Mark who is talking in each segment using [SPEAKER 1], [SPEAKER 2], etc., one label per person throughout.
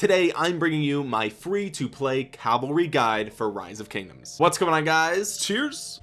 [SPEAKER 1] today I'm bringing you my free to play cavalry guide for rise of kingdoms. What's going on guys? Cheers.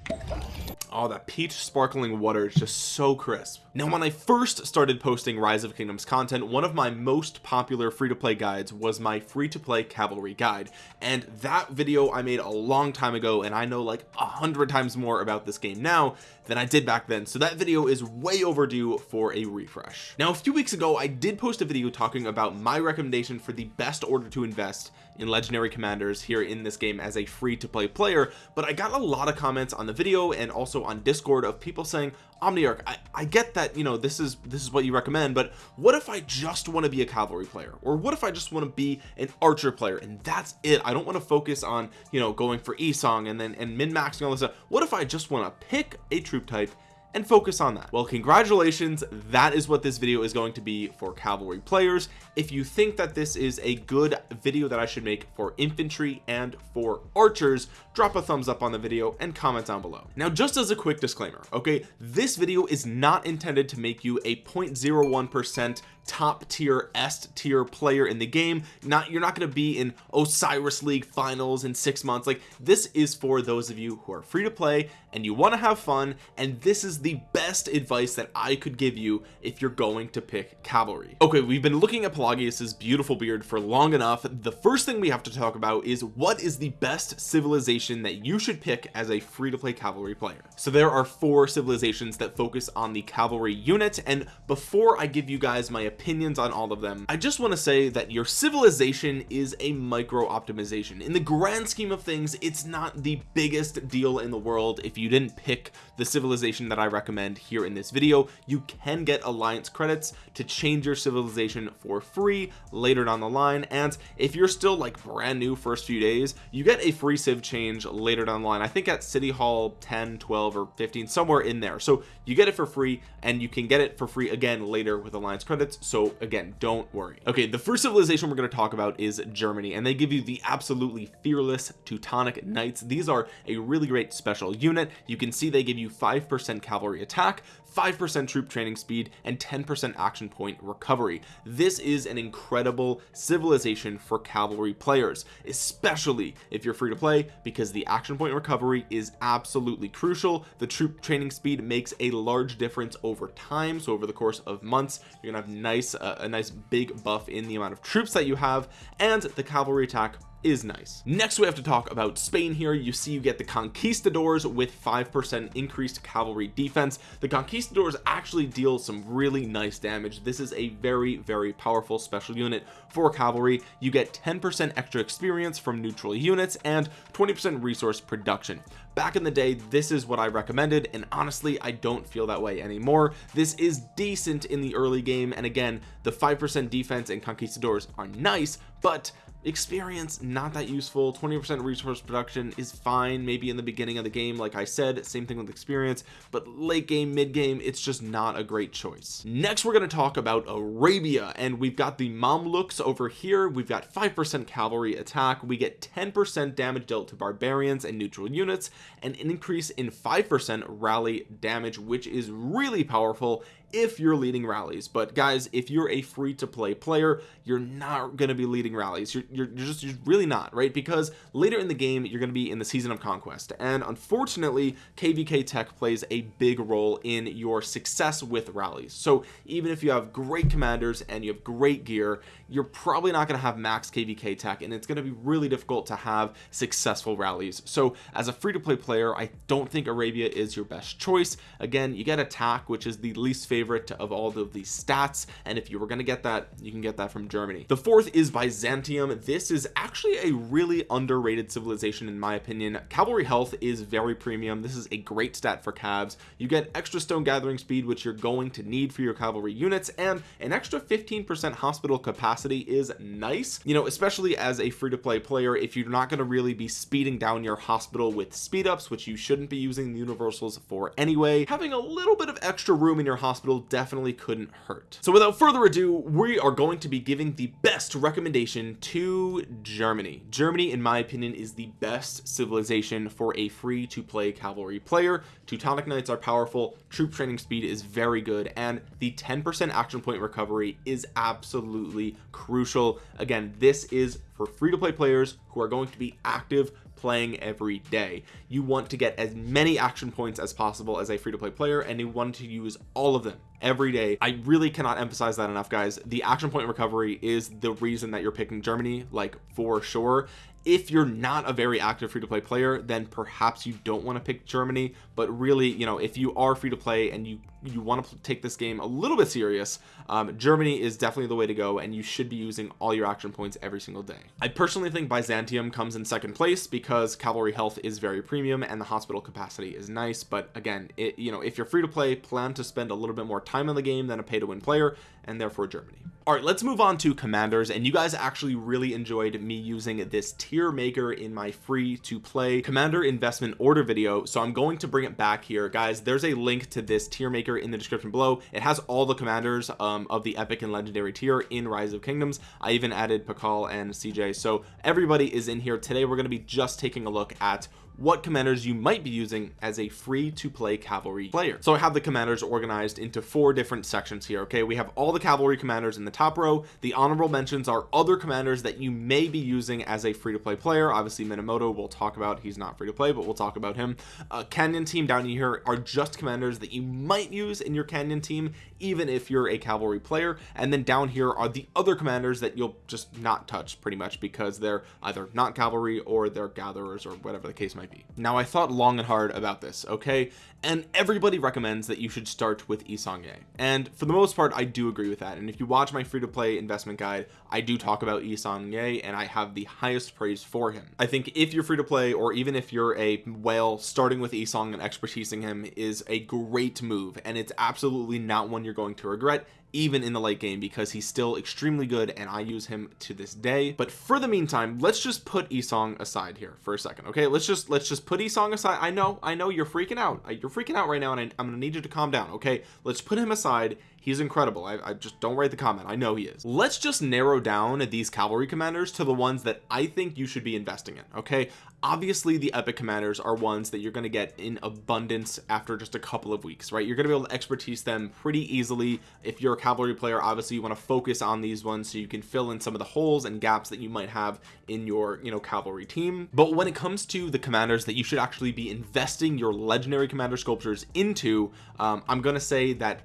[SPEAKER 1] Oh that peach sparkling water is just so crisp. Now when I first started posting rise of kingdoms content one of my most popular free-to-play guides was my free-to-play cavalry guide. And that video I made a long time ago and I know like a hundred times more about this game now than I did back then. So that video is way overdue for a refresh. Now a few weeks ago I did post a video talking about my recommendation for the best order to invest in legendary commanders here in this game as a free to play player but I got a lot of comments on the video and also on discord of people saying Omniarch I, I get that you know this is this is what you recommend but what if I just want to be a cavalry player? Or what if I just want to be an archer player? And that's it. I don't want to focus on you know going for Esong and then and min-maxing all this stuff. What if I just want to pick a troop type and focus on that. Well congratulations. That is what this video is going to be for cavalry players. If you think that this is a good video that I should make for infantry and for archers drop a thumbs up on the video and comment down below. Now just as a quick disclaimer okay? This video is not intended to make you a 0.01 percent top tier S tier player in the game. Not you're not going to be in Osiris League finals in six months. Like this is for those of you who are free to play and you want to have fun and this is the best advice that I could give you if you're going to pick cavalry. Okay we've been looking at Pelagius's beautiful beard for long enough. The first thing we have to talk about is what is the best civilization that you should pick as a free-to-play cavalry player. So there are four civilizations that focus on the cavalry unit and before I give you guys my opinions on all of them. I just want to say that your civilization is a micro optimization. In the grand scheme of things it's not the biggest deal in the world. If you didn't pick the civilization that I recommend here in this video you can get alliance credits to change your civilization for free later down the line. And if you're still like brand new first few days you get a free civ change later down the line. I think at city hall 10 12 or 15 somewhere in there. So you get it for free and you can get it for free again later with alliance credits so again don't worry. Okay the first civilization we're going to talk about is Germany and they give you the absolutely fearless Teutonic Knights. These are a really great special unit. You can see they give you five percent cavalry attack 5% troop training speed and 10% action point recovery. This is an incredible civilization for cavalry players especially if you're free to play because the action point recovery is absolutely crucial. The troop training speed makes a large difference over time so over the course of months you're gonna have nice uh, a nice big buff in the amount of troops that you have and the cavalry attack is nice. Next we have to talk about Spain here. You see you get the conquistadors with five percent increased cavalry defense. The conquistadors actually deal some really nice damage. This is a very very powerful special unit for cavalry. You get 10 percent extra experience from neutral units and 20 percent resource production. Back in the day this is what I recommended and honestly I don't feel that way anymore. This is decent in the early game and again the five percent defense and conquistadors are nice but experience not that useful. 20 percent resource production is fine maybe in the beginning of the game like I said same thing with experience but late game mid game it's just not a great choice. Next we're going to talk about Arabia and we've got the Mamluks over here. We've got five percent cavalry attack. We get 10 percent damage dealt to barbarians and neutral units and an increase in five percent rally damage which is really powerful if you're leading rallies but guys if you're a free to play player you're not going to be leading rallies. You're, you're, just you're really not right? Because later in the game you're going to be in the season of conquest. And unfortunately kvk tech plays a big role in your success with rallies. So even if you have great commanders and you have great gear you're probably not going to have max kvk tech and it's going to be really difficult to have successful rallies. So as a free-to-play player i don't think arabia is your best choice. Again you get attack which is the least favorite of all of these stats and if you were going to get that you can get that from germany. The fourth is byzantium. This is actually a really underrated civilization in my opinion. Cavalry health is very premium. This is a great stat for cabs you get extra stone gathering speed which you're going to need for your cavalry units and an extra 15 percent hospital capacity is nice you know especially as a free-to-play player. If you're not going to really be speeding down your hospital with speed ups which you shouldn't be using the universals for anyway having a little bit of extra room in your hospital hospital definitely couldn't hurt. So without further ado we are going to be giving the best recommendation to Germany. Germany in my opinion is the best civilization for a free to play cavalry player. Teutonic Knights are powerful. Troop training speed is very good. And the 10% action point recovery is absolutely crucial. Again this is for free-to-play players who are going to be active playing every day. You want to get as many action points as possible as a free-to-play player and you want to use all of them every day. I really cannot emphasize that enough guys. The action point recovery is the reason that you're picking Germany like for sure if you're not a very active free-to-play player then perhaps you don't want to pick Germany but really you know if you are free to play and you you want to take this game a little bit serious um, Germany is definitely the way to go and you should be using all your action points every single day. I personally think Byzantium comes in second place because cavalry health is very premium and the hospital capacity is nice but again it you know if you're free to play plan to spend a little bit more time in the game than a pay to win player and therefore Germany all right let's move on to commanders and you guys actually really enjoyed me using this tier maker in my free to play commander investment order video so I'm going to bring it back here. Guys there's a link to this tier maker in the description below. It has all the commanders um, of the epic and legendary tier in rise of kingdoms. I even added Pakal and CJ so everybody is in here. Today we're going to be just taking a look at what commanders you might be using as a free to play cavalry player. So I have the commanders organized into four different sections here okay? We have all the cavalry commanders in the top row. The honorable mentions are other commanders that you may be using as a free to play player. Obviously Minamoto we'll talk about. He's not free to play but we'll talk about him. Uh, canyon team down here are just commanders that you might use in your canyon team even if you're a cavalry player. And then down here are the other commanders that you'll just not touch pretty much because they're either not cavalry or they're gatherers or whatever the case might now I thought long and hard about this okay? And everybody recommends that you should start with Yi Seong-Gye and for the most part I do agree with that. And if you watch my free-to-play investment guide I do talk about Yi Seong-Gye and I have the highest praise for him. I think if you're free to play or even if you're a whale starting with Isong and expertising him is a great move. And it's absolutely not one you're going to regret even in the late game because he's still extremely good and I use him to this day. But for the meantime let's just put Isong aside here for a second okay? Let's just let's just put Isong aside. I know I know you're freaking out. You're freaking out right now and I, I'm gonna need you to calm down okay? Let's put him aside he's incredible. I, I, just don't write the comment. I know he is. Let's just narrow down these cavalry commanders to the ones that I think you should be investing in okay? Obviously the epic commanders are ones that you're going to get in abundance after just a couple of weeks right? You're going to be able to expertise them pretty easily. If you're a cavalry player obviously you want to focus on these ones so you can fill in some of the holes and gaps that you might have in your you know cavalry team. But when it comes to the commanders that you should actually be investing your legendary commander sculptures into um, I'm gonna say that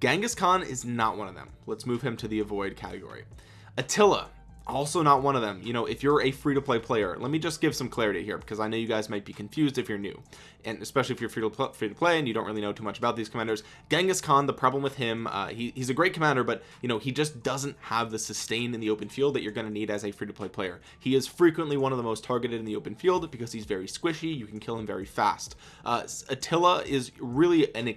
[SPEAKER 1] Genghis Khan is not one of them. Let's move him to the avoid category. Attila also not one of them. You know if you're a free-to-play player let me just give some clarity here because I know you guys might be confused if you're new. And especially if you're free to, free to play and you don't really know too much about these commanders. Genghis Khan the problem with him uh, he, he's a great commander but you know he just doesn't have the sustain in the open field that you're going to need as a free-to-play player. He is frequently one of the most targeted in the open field because he's very squishy. You can kill him very fast. Uh, Attila is really an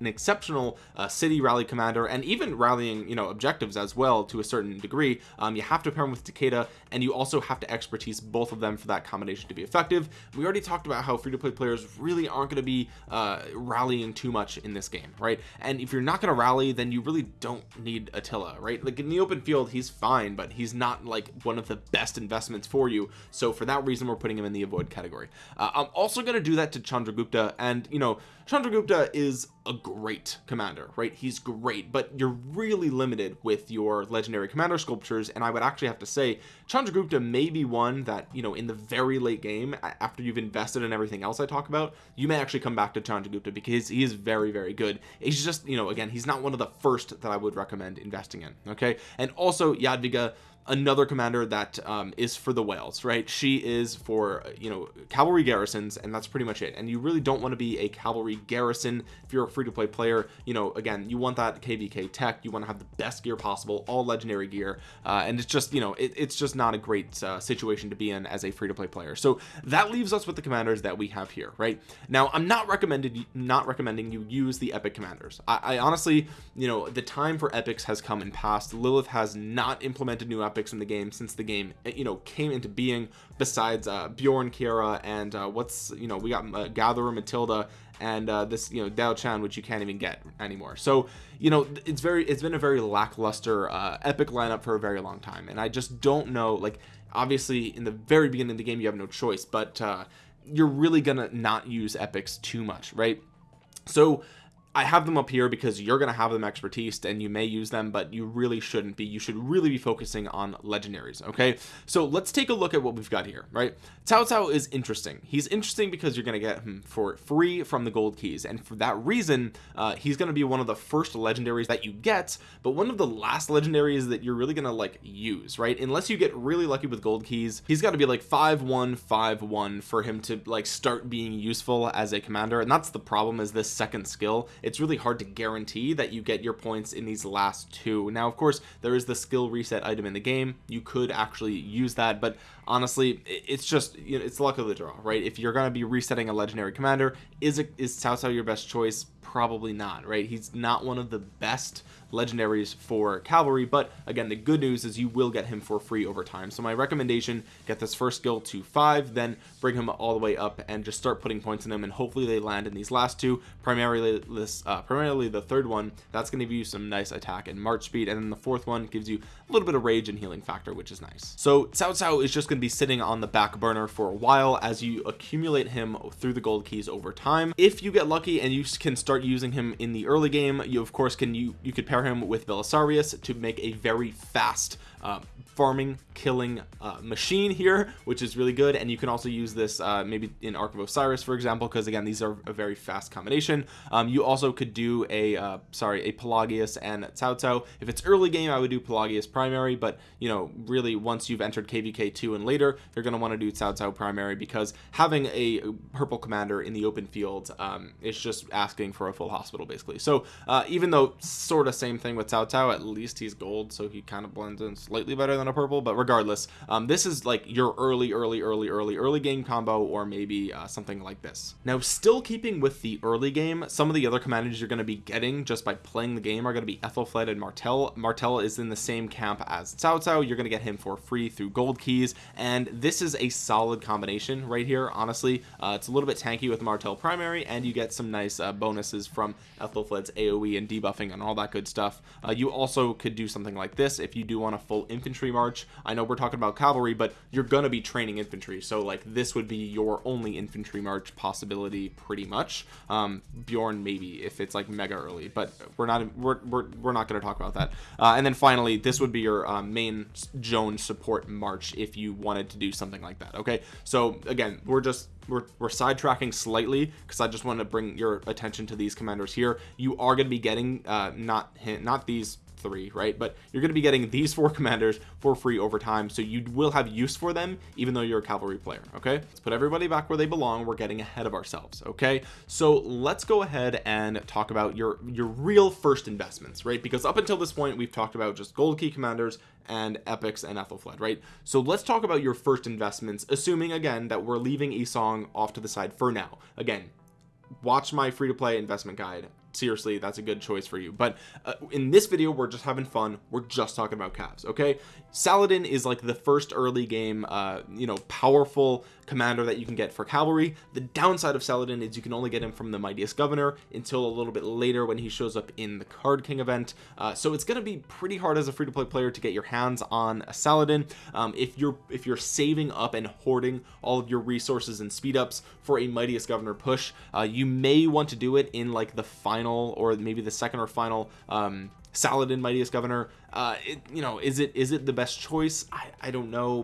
[SPEAKER 1] an exceptional uh, city rally commander and even rallying you know objectives as well to a certain degree. Um, you have to pair him with Takeda and you also have to expertise both of them for that combination to be effective. We already talked about how free-to-play players really aren't going to be uh, rallying too much in this game right? And if you're not going to rally then you really don't need Attila right? Like in the open field he's fine but he's not like one of the best investments for you. So for that reason we're putting him in the avoid category. Uh, I'm also going to do that to Chandragupta and you know Chandragupta is a great commander right? He's great but you're really limited with your legendary commander sculptures and I would actually have to say Chandragupta may be one that you know in the very late game after you've invested in everything else I talk about you may actually come back to Chandragupta because he is very very good. He's just you know again he's not one of the first that I would recommend investing in okay? And also Jadwiga another commander that um, is for the whales right? She is for you know cavalry garrisons and that's pretty much it. And you really don't want to be a cavalry garrison. If you're a free-to-play player you know again you want that kvk tech. You want to have the best gear possible all legendary gear. Uh, and it's just you know it, it's just not a great uh, situation to be in as a free-to-play player. So that leaves us with the commanders that we have here right? Now I'm not recommended not recommending you use the epic commanders. I, I honestly you know the time for epics has come and passed. Lilith has not implemented new epics in the game since the game you know came into being besides uh, Bjorn Kiera and uh, what's you know we got uh, Gatherer Matilda and uh, this you know Dao Chan which you can't even get anymore. So you know it's very it's been a very lackluster uh, epic lineup for a very long time and I just don't know like obviously in the very beginning of the game you have no choice but uh, you're really gonna not use epics too much right? So I have them up here because you're going to have them expertise and you may use them but you really shouldn't be. You should really be focusing on legendaries okay? So let's take a look at what we've got here right? Cao Cao is interesting. He's interesting because you're going to get him for free from the gold keys. And for that reason uh, he's going to be one of the first legendaries that you get but one of the last legendaries that you're really going to like use right? Unless you get really lucky with gold keys he's got to be like 5151 for him to like start being useful as a commander. And that's the problem is this second skill it's really hard to guarantee that you get your points in these last two. Now of course there is the skill reset item in the game. You could actually use that but honestly it's just you know it's luck of the draw right? If you're going to be resetting a legendary commander is it is Cao Cao your best choice probably not right? He's not one of the best legendaries for cavalry but again the good news is you will get him for free over time. So my recommendation get this first skill to five then bring him all the way up and just start putting points in them and hopefully they land in these last two primarily this uh, primarily the third one. That's going to give you some nice attack and march speed and then the fourth one gives you a little bit of rage and healing factor which is nice. So Cao Cao is just going to be sitting on the back burner for a while as you accumulate him through the gold keys over time. If you get lucky and you can start using him in the early game you of course can you you could pair him with Belisarius to make a very fast uh, farming killing uh, machine here which is really good. And you can also use this uh, maybe in Ark of Osiris for example because again these are a very fast combination. Um, you also could do a uh, sorry a Pelagius and Cao if it's early game I would do Pelagius primary but you know really once you've entered KVK 2 and later you're going to want to do Cao primary because having a purple commander in the open field um, is just asking for a full hospital basically. So uh, even though sort of same thing with Cao at least he's gold so he kind of blends in better than a purple but regardless um, this is like your early early early early early game combo or maybe uh, something like this. Now still keeping with the early game some of the other commanders you're going to be getting just by playing the game are going to be Ethelflaed and Martel Martel is in the same camp as Cao Cao you're going to get him for free through gold keys and this is a solid combination right here honestly. Uh, it's a little bit tanky with Martel primary and you get some nice uh, bonuses from Ethelflaed's AoE and debuffing and all that good stuff. Uh, you also could do something like this if you do want a full infantry march. I know we're talking about cavalry but you're gonna be training infantry so like this would be your only infantry march possibility pretty much. Um, Bjorn maybe if it's like mega early but we're not we're, we're, we're not going to talk about that. Uh, and then finally this would be your uh, main Joan support march if you wanted to do something like that okay? So again we're just we're, we're sidetracking slightly because I just want to bring your attention to these commanders here. You are going to be getting uh, not not these three right? But you're going to be getting these four commanders for free over time so you will have use for them even though you're a cavalry player okay? Let's put everybody back where they belong. We're getting ahead of ourselves okay? So let's go ahead and talk about your your real first investments right? Because up until this point we've talked about just gold key commanders and epics and Ethelfled, right? So let's talk about your first investments assuming again that we're leaving Esong off to the side for now. Again watch my free-to-play investment guide seriously that's a good choice for you. But uh, in this video we're just having fun. We're just talking about calves okay? Saladin is like the first early game uh you know powerful commander that you can get for cavalry. The downside of Saladin is you can only get him from the mightiest governor until a little bit later when he shows up in the card king event. Uh, so it's going to be pretty hard as a free-to-play player to get your hands on a Saladin. Um, if you're if you're saving up and hoarding all of your resources and speed ups for a mightiest governor push uh, you may want to do it in like the final or maybe the second or final um, Saladin mightiest governor. Uh it, you know is it is it the best choice? I, I don't know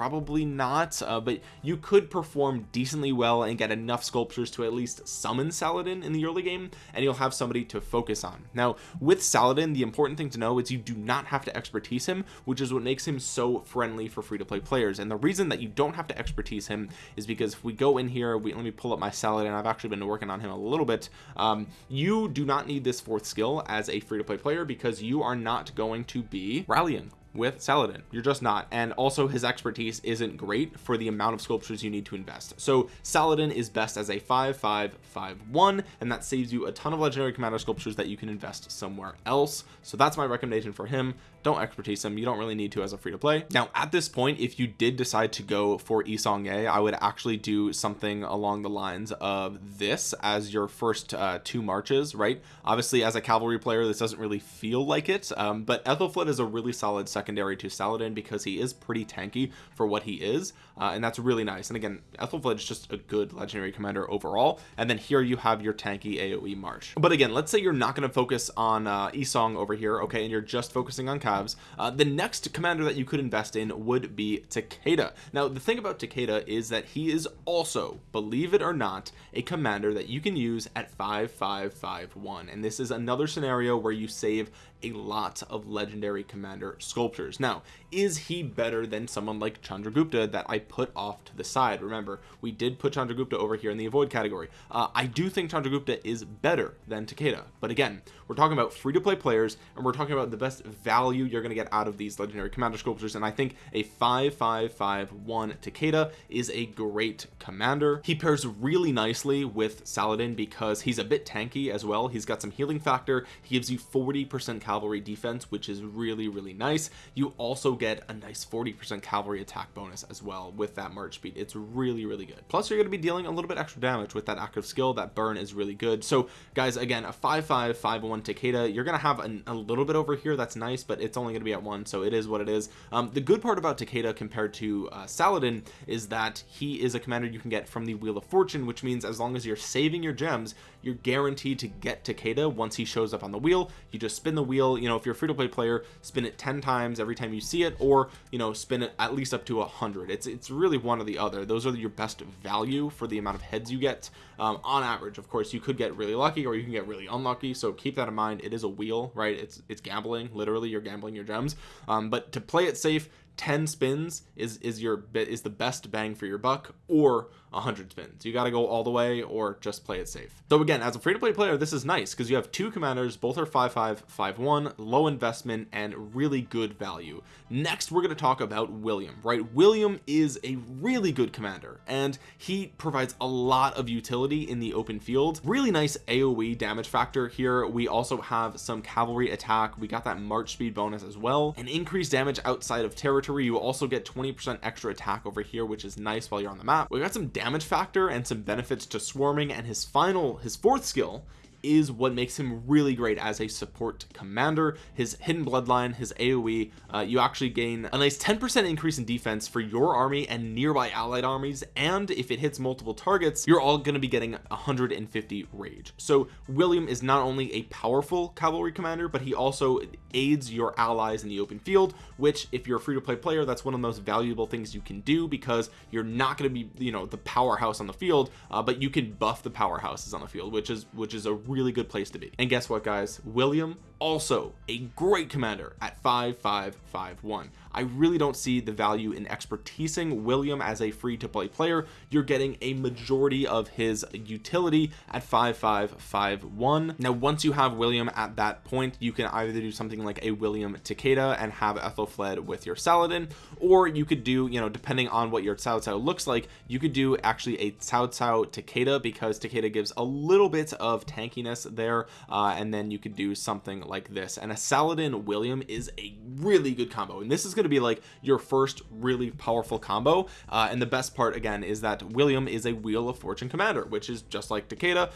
[SPEAKER 1] probably not uh, but you could perform decently well and get enough sculptures to at least summon Saladin in the early game and you'll have somebody to focus on. Now with Saladin the important thing to know is you do not have to expertise him which is what makes him so friendly for free-to-play players. And the reason that you don't have to expertise him is because if we go in here we let me pull up my Saladin I've actually been working on him a little bit um, you do not need this fourth skill as a free-to-play player because you are not going to be rallying with Saladin. You're just not. And also his expertise isn't great for the amount of sculptures you need to invest. So Saladin is best as a 5551 and that saves you a ton of legendary commander sculptures that you can invest somewhere else. So that's my recommendation for him. Don't expertise him. You don't really need to as a free to play. Now at this point if you did decide to go for Yi Seong-gye I would actually do something along the lines of this as your first uh, two marches right? Obviously as a cavalry player this doesn't really feel like it um, but Ethelflaed is a really solid secondary to Saladin because he is pretty tanky for what he is uh, and that's really nice. And again Ethelflaed is just a good legendary commander overall. And then here you have your tanky AoE march. But again let's say you're not going to focus on uh, Yi Seong over here okay and you're just focusing on calves uh, the next commander that you could invest in would be Takeda. Now the thing about Takeda is that he is also believe it or not a commander that you can use at 5551 and this is another scenario where you save a lot of legendary commander sculptures now is he better than someone like Chandragupta that I put off to the side? Remember we did put Chandragupta over here in the avoid category. Uh, I do think Chandragupta is better than Takeda. But again we're talking about free-to-play players and we're talking about the best value you're going to get out of these legendary commander sculptures and I think a 5551 Takeda is a great commander. He pairs really nicely with Saladin because he's a bit tanky as well. He's got some healing factor. He gives you 40 percent cavalry defense which is really really nice you also get a nice 40 percent cavalry attack bonus as well with that march speed. It's really really good. Plus you're going to be dealing a little bit extra damage with that active skill. That burn is really good. So guys again a 5551 Takeda. You're going to have an, a little bit over here. That's nice but it's only going to be at one so it is what it is. Um, the good part about Takeda compared to uh, Saladin is that he is a commander you can get from the wheel of fortune which means as long as you're saving your gems you're guaranteed to get Takeda once he shows up on the wheel. You just spin the wheel. You know if you're a free-to-play player spin it 10 times every time you see it or you know spin it at least up to a hundred. It's it's really one or the other. Those are your best value for the amount of heads you get. Um, on average of course you could get really lucky or you can get really unlucky so keep that in mind. It is a wheel right? It's it's gambling. Literally you're gambling your gems. Um, but to play it safe 10 spins is is your bit is the best bang for your buck or 100 spins. You got to go all the way or just play it safe. So again as a free-to-play player this is nice because you have two commanders both are 5551 low investment and really good value. Next we're going to talk about William right? William is a really good commander and he provides a lot of utility in the open field. Really nice AoE damage factor here. We also have some cavalry attack. We got that march speed bonus as well. And increased damage outside of territory. You also get 20 percent extra attack over here which is nice while you're on the map. We got some damage factor and some benefits to swarming and his final his fourth skill is what makes him really great as a support commander. His hidden bloodline his aoe uh, you actually gain a nice 10 percent increase in defense for your army and nearby allied armies and if it hits multiple targets you're all going to be getting 150 rage. So william is not only a powerful cavalry commander but he also aids your allies in the open field which if you're a free-to-play player that's one of the most valuable things you can do because you're not going to be you know the powerhouse on the field uh, but you can buff the powerhouses on the field which is which is a really good place to be. And guess what guys? William also a great commander at 5551 I really don't see the value in expertising William as a free to play player. You're getting a majority of his utility at 5551 now once you have William at that point you can either do something like a William Takeda and have Ethelflaed with your Saladin or you could do you know depending on what your Cao Cao looks like you could do actually a Cao Cao Takeda because Takeda gives a little bit of tankiness there uh, and then you could do something like this and a Saladin William is a really good combo and this is going to be like your first really powerful combo uh, and the best part again is that William is a wheel of fortune commander which is just like Takeda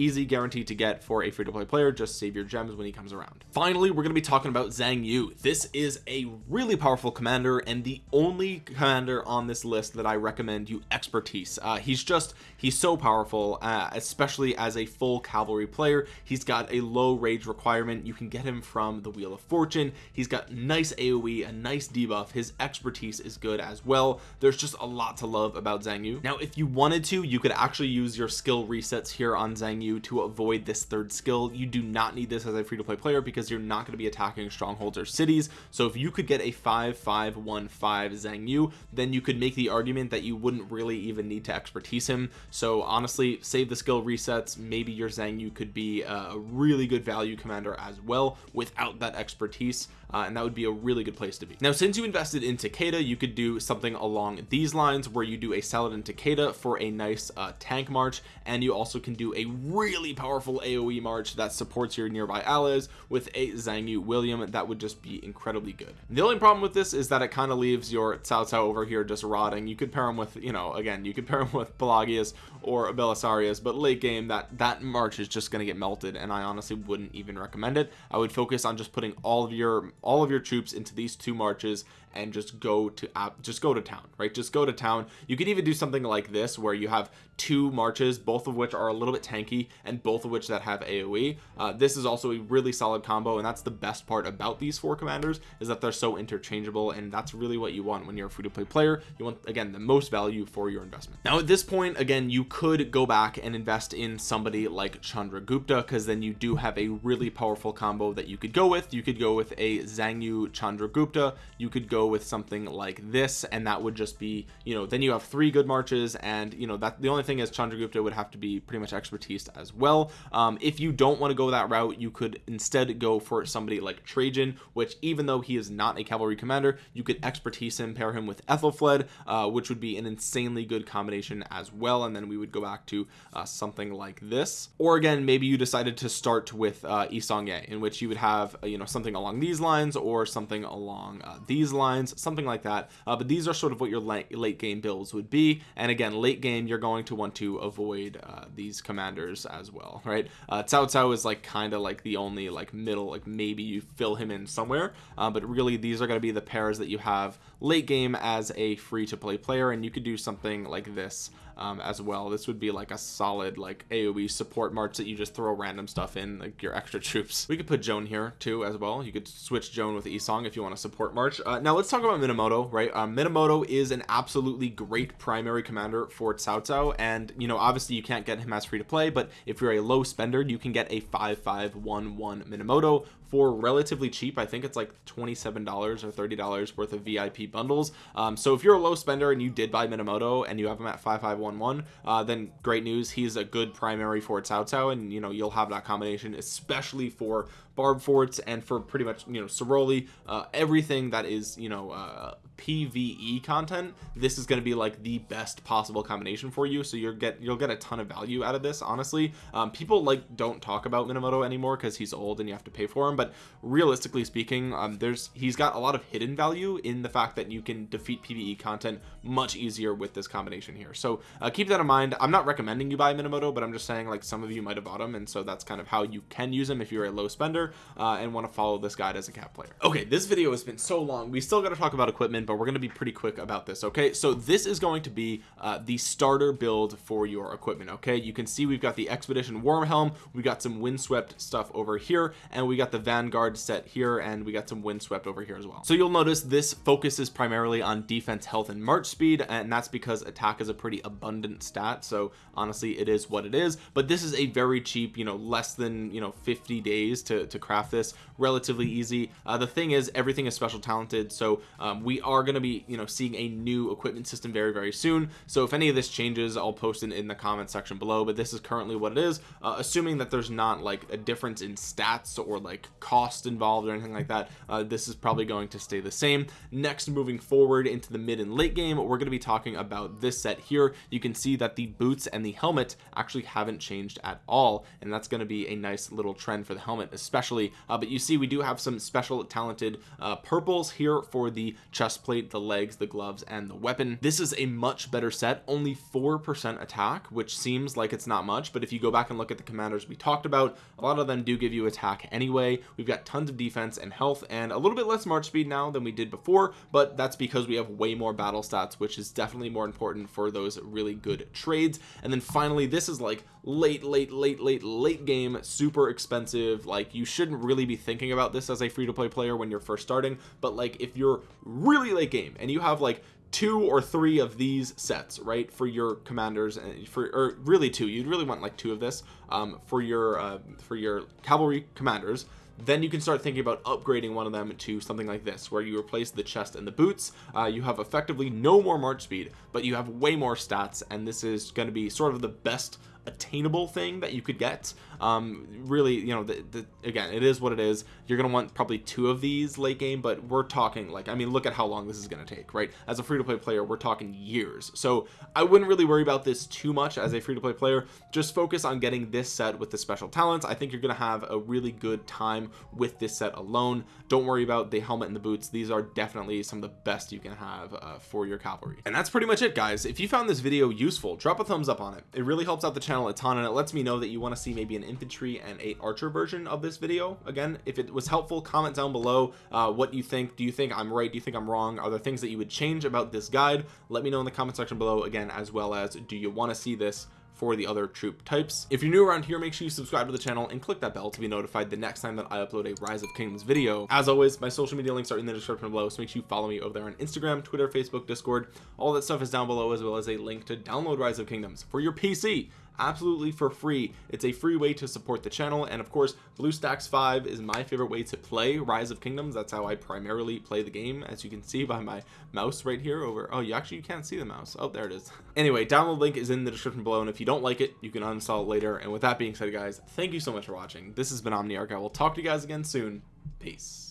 [SPEAKER 1] easy guaranteed to get for a free-to-play player. Just save your gems when he comes around. Finally we're going to be talking about Xiang Yu. This is a really powerful commander and the only commander on this list that I recommend you expertise. Uh, he's just he's so powerful uh, especially as a full cavalry player. He's got a low rage requirement. You can get him from the wheel of fortune. He's got nice aoe a nice debuff. His expertise is good as well. There's just a lot to love about Xiang Yu. Now if you wanted to you could actually use your skill resets here on Xiang Yu to avoid this third skill. You do not need this as a free-to-play player because you're not going to be attacking strongholds or cities. So if you could get a 5515 Xiang Yu then you could make the argument that you wouldn't really even need to expertise him. So honestly save the skill resets. Maybe your Xiang Yu could be a really good value commander as well without that expertise uh, and that would be a really good place to be. Now since you invested in Takeda you could do something along these lines where you do a salad Saladin Takeda for a nice uh, tank march and you also can do a really powerful AoE march that supports your nearby allies with a Xiang Yu William. That would just be incredibly good. The only problem with this is that it kind of leaves your Cao Cao over here just rotting. You could pair him with you know again you could pair him with Pelagius or Belisarius but late game that that march is just going to get melted and I honestly wouldn't even recommend it. I would focus on just putting all of your all of your troops into these two marches and just go to app just go to town right? Just go to town. You could even do something like this where you have two marches both of which are a little bit tanky and both of which that have aoe uh, this is also a really solid combo and that's the best part about these four commanders is that they're so interchangeable and that's really what you want when you're a free-to-play player. You want again the most value for your investment. Now at this point again you could go back and invest in somebody like Chandragupta because then you do have a really powerful combo that you could go with. You could go with a Xiang Yu Chandragupta. You could go with something like this and that would just be you know then you have three good marches and you know that the only thing is Chandragupta would have to be pretty much expertise as well. Um, if you don't want to go that route you could instead go for somebody like Trajan which even though he is not a cavalry commander you could expertise him pair him with Ethelfled uh, which would be an insanely good combination as well and then we would go back to uh, something like this. Or again maybe you decided to start with uh, in which you would have uh, you know something along these lines or something along uh, these lines something like that. Uh, but these are sort of what your late, late game builds would be. And again late game you're going to want to avoid uh, these commanders as well right? Uh, Cao Cao is like kind of like the only like middle like maybe you fill him in somewhere. Uh, but really these are going to be the pairs that you have late game as a free to play player. And you could do something like this um, as well. This would be like a solid like AoE support march that you just throw random stuff in like your extra troops. We could put Joan here too as well. You could switch Joan with Isong if you want to support march. Uh, now let's talk about Minamoto right? Um, Minamoto is an absolutely great primary commander for Cao Cao and you know obviously you can't get him as free to play but if you're a low spender you can get a 5511 Minamoto for relatively cheap I think it's like $27 or $30 worth of VIP bundles. Um, so if you're a low spender and you did buy Minamoto and you have him at 5511 uh, then great news. He's a good primary for Cao Cao and you know you'll have that combination especially for barb forts and for pretty much you know Ceroli uh, everything that is you know uh, PVE content this is going to be like the best possible combination for you. So you'll get you'll get a ton of value out of this honestly. Um, people like don't talk about Minamoto anymore because he's old and you have to pay for him. But realistically speaking um, there's he's got a lot of hidden value in the fact that you can defeat PVE content much easier with this combination here. So uh, keep that in mind. I'm not recommending you buy Minamoto but I'm just saying like some of you might have bought him and so that's kind of how you can use him if you're a low spender uh, and want to follow this guide as a cap player. Okay this video has been so long we still got to talk about equipment but we're going to be pretty quick about this okay? So this is going to be uh, the starter build for your equipment okay? You can see we've got the expedition warm helm we got some windswept stuff over here and we got the vanguard set here and we got some windswept over here as well. So you'll notice this focuses primarily on defense health and march speed and that's because attack is a pretty abundant stat so honestly it is what it is. But this is a very cheap you know less than you know 50 days to, to craft this relatively easy. Uh, the thing is everything is special talented so um, we are going to be you know seeing a new equipment system very very soon. So if any of this changes I'll post it in the comment section below but this is currently what it is. Uh, assuming that there's not like a difference in stats or like cost involved or anything like that uh, this is probably going to stay the same. Next moving forward into the mid and late game we're going to be talking about this set here. You can see that the boots and the helmet actually haven't changed at all and that's going to be a nice little trend for the helmet especially uh, but you see we do have some special talented uh, purples here for the chest plate the legs the gloves and the weapon. This is a much better set only four percent attack which seems like it's not much but if you go back and look at the commanders we talked about a lot of them do give you attack anyway. We've got tons of defense and health and a little bit less march speed now than we did before but that's because we have way more battle stats which is definitely more important for those really good trades. And then finally this is like late late late late late game super expensive like you shouldn't really be thinking about this as a free-to-play player when you're first starting but like if you're really late game and you have like two or three of these sets right for your commanders and for or really two you'd really want like two of this um, for your uh, for your cavalry commanders then you can start thinking about upgrading one of them to something like this where you replace the chest and the boots uh, you have effectively no more march speed but you have way more stats and this is going to be sort of the best attainable thing that you could get. Um really you know the, the again it is what it is. You're gonna want probably two of these late game but we're talking like I mean look at how long this is gonna take right? As a free-to-play player we're talking years. So I wouldn't really worry about this too much as a free-to-play player. Just focus on getting this set with the special talents. I think you're gonna have a really good time with this set alone. Don't worry about the helmet and the boots. These are definitely some of the best you can have uh, for your cavalry. And that's pretty much it guys. If you found this video useful drop a thumbs up on it. It really helps out the channel a ton and it lets me know that you want to see maybe an infantry and a archer version of this video. Again if it was helpful comment down below uh, what you think. Do you think I'm right? Do you think I'm wrong? Are there things that you would change about this guide? Let me know in the comment section below again as well as do you want to see this for the other troop types? If you're new around here make sure you subscribe to the channel and click that bell to be notified the next time that I upload a rise of kingdoms video. As always my social media links are in the description below so make sure you follow me over there on Instagram Twitter Facebook Discord. All that stuff is down below as well as a link to download rise of kingdoms for your PC absolutely for free. It's a free way to support the channel and of course BlueStacks 5 is my favorite way to play Rise of Kingdoms. That's how I primarily play the game as you can see by my mouse right here over oh you actually you can't see the mouse. Oh there it is. Anyway download link is in the description below and if you don't like it you can uninstall it later. And with that being said guys thank you so much for watching. This has been Omniarch. I will talk to you guys again soon. Peace